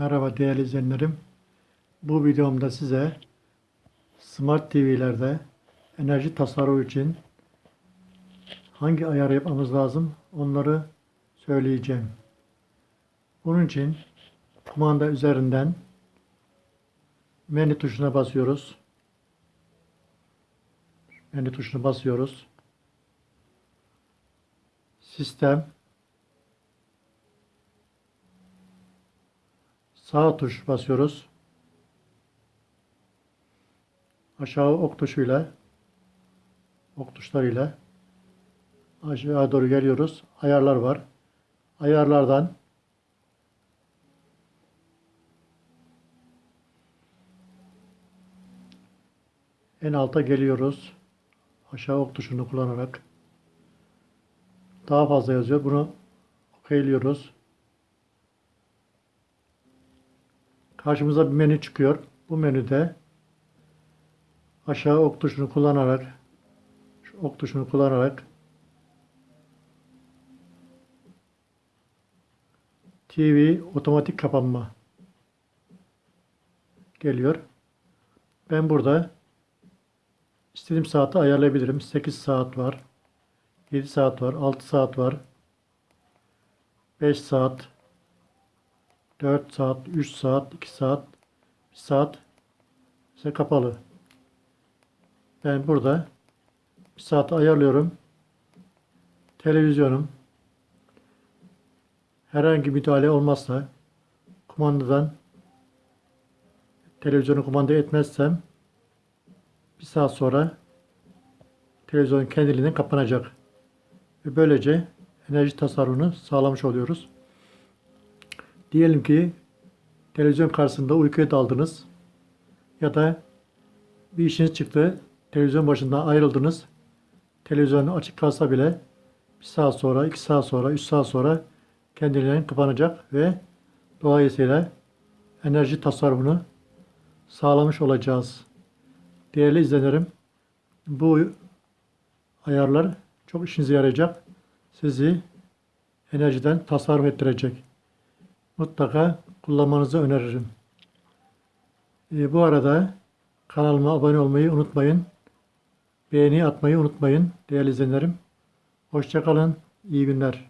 Merhaba değerli izleyenlerim. Bu videomda size Smart TV'lerde enerji tasarrufu için hangi ayarı yapmamız lazım onları söyleyeceğim. Bunun için kumanda üzerinden menü tuşuna basıyoruz. Menü tuşuna basıyoruz. Sistem Sağ tuş basıyoruz. Aşağı ok tuşuyla ok tuşlarıyla aşağı doğru geliyoruz. Ayarlar var. Ayarlardan en alta geliyoruz. Aşağı ok tuşunu kullanarak daha fazla yazıyor. Bunu okeyliyoruz. Karşımıza bir menü çıkıyor. Bu menüde aşağı ok tuşunu kullanarak şu ok tuşunu kullanarak TV otomatik kapanma geliyor. Ben burada istediğim saati ayarlayabilirim. 8 saat var. 7 saat var. 6 saat var. 5 saat 4 saat, 3 saat, 2 saat, 1 saat ise kapalı. Ben burada bir saat ayarlıyorum. Televizyonum herhangi müdahale olmazsa kumandadan televizyonu kumanda etmezsem bir saat sonra televizyon kendiliğinden kapanacak. Ve böylece enerji tasarrufunu sağlamış oluyoruz. Diyelim ki televizyon karşısında uykuya daldınız ya da bir işiniz çıktı, televizyon başından ayrıldınız. Televizyon açık kalsa bile bir saat sonra, iki saat sonra, üç saat sonra kendiliğinden kapanacak ve dolayısıyla enerji tasarrufunu sağlamış olacağız. Değerli izleyenlerim, bu ayarlar çok işinize yarayacak. Sizi enerjiden tasarruf ettirecek mutlaka kullanmanızı öneririm. E, bu arada kanalıma abone olmayı unutmayın. Beğeni atmayı unutmayın değerli izleyenlerim. Hoşçakalın. İyi günler.